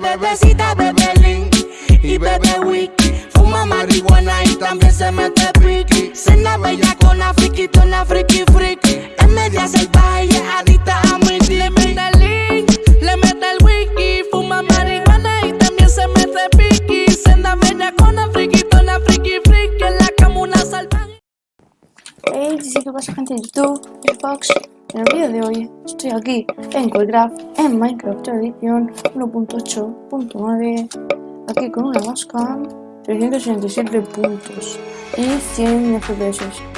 La bebecita bebe link y bebe wiki. Fuma marihuana y también se mete piqui. Cena bella con la friki, la friki friki. Es media salvaje y es adicta a mi Le mete el link, le mete el wiki. Fuma marihuana y también se mete piqui. Cena bella con la friki, la friki friki. En la cama una salvaje. Hey, ¿qué pasa gente de YouTube? Es Fox. En el vídeo de hoy estoy aquí en Colecraft en Minecraft edición 1.8.9 aquí con una máscara 367 puntos y 100 FPS.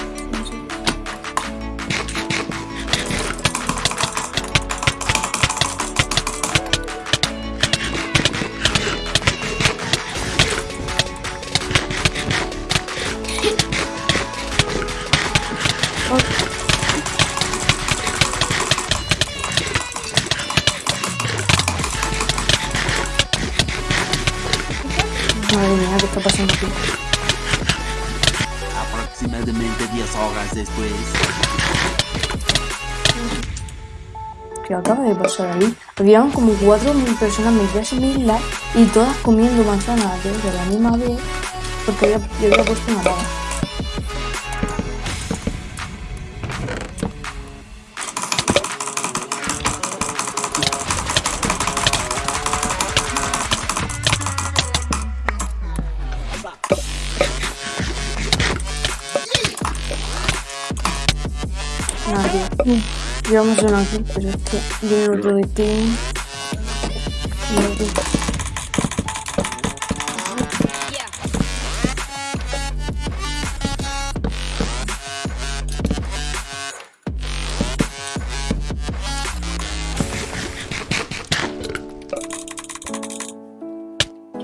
Está pasando aquí? Aproximadamente 10 horas después. ¿Qué acaba de pasar ahí? Habían como 4.000 personas metidas en mi isla y todas comiendo manzanas de de la misma vez porque yo había puesto una lava. Llevamos uno aquí, pero es que viene otro de otro.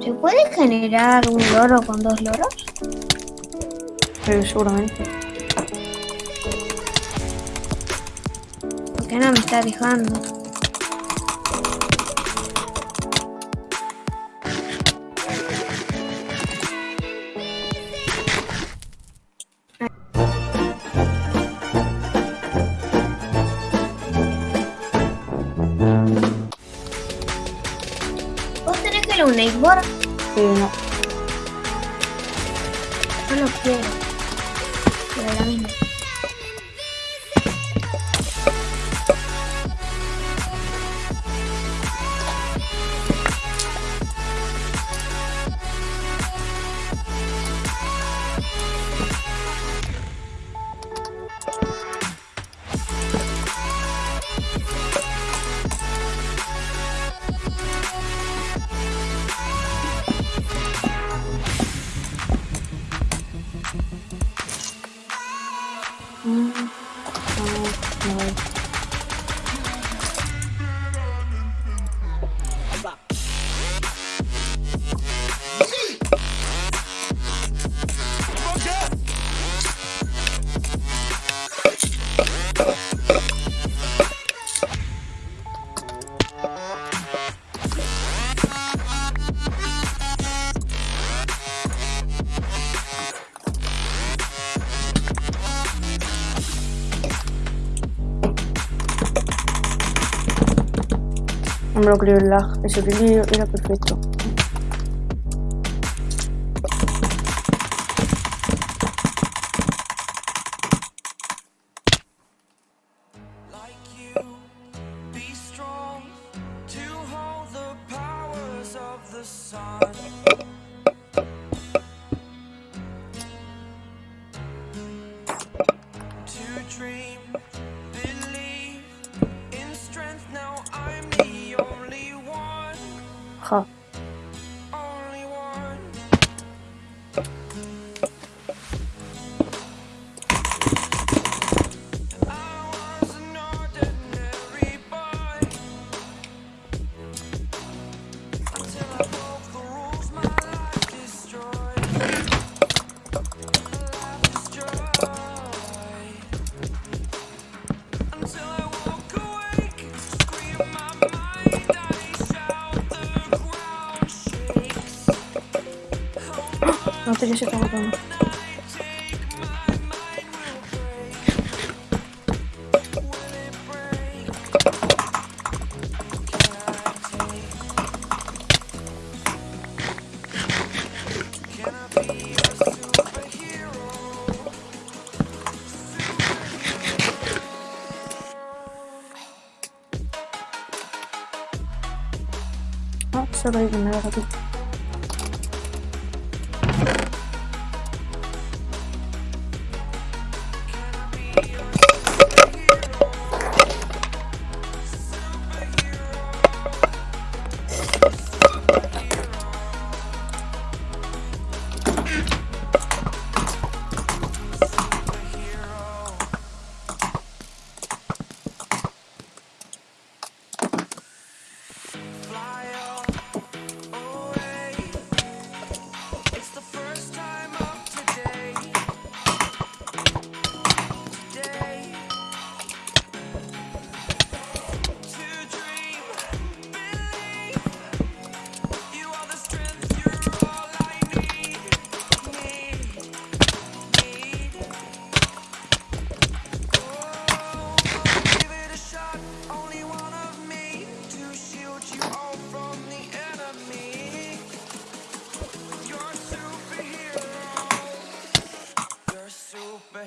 ¿Se puede generar un loro con dos loros? Pero seguramente. ¿Por qué no me está dejando? ¿Vos tenés que ir a un Nightboard? Pero no. Yo lo quiero. Pero la misma. Me lo creo el lag. Ese vídeo era perfecto. 好 yanlış şey atamadım. Hop, şurayı bunlara bakayım.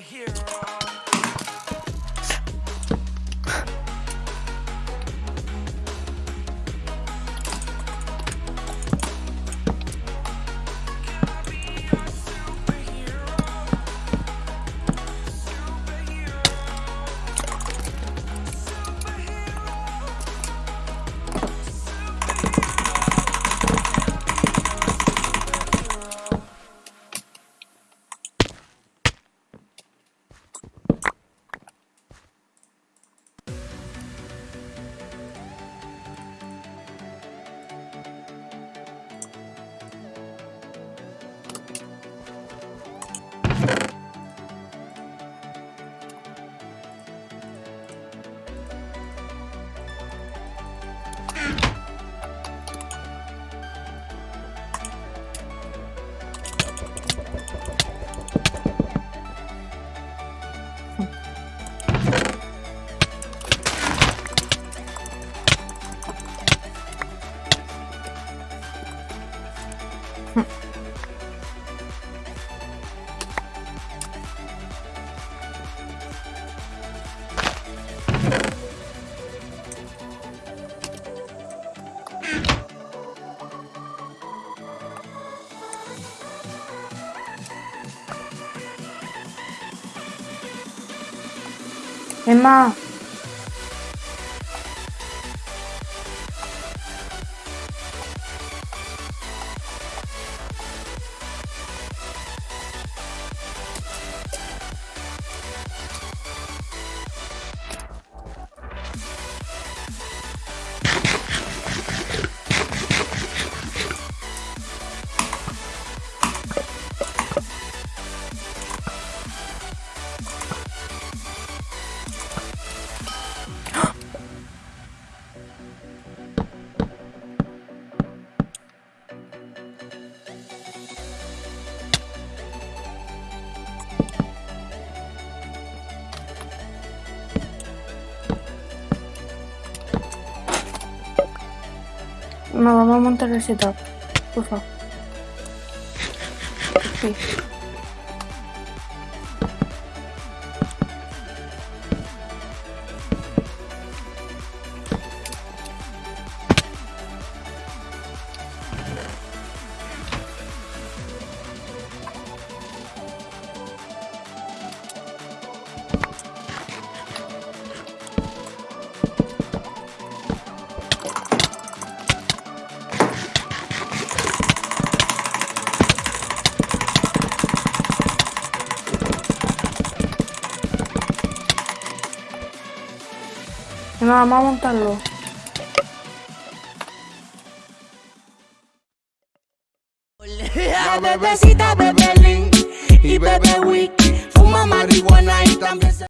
hero. 엄 마. Emma, vamos a montar el setup, por favor. Emma, vamos a montarlo. La bebecita bebe y bebe wiki, fuma marihuana y también se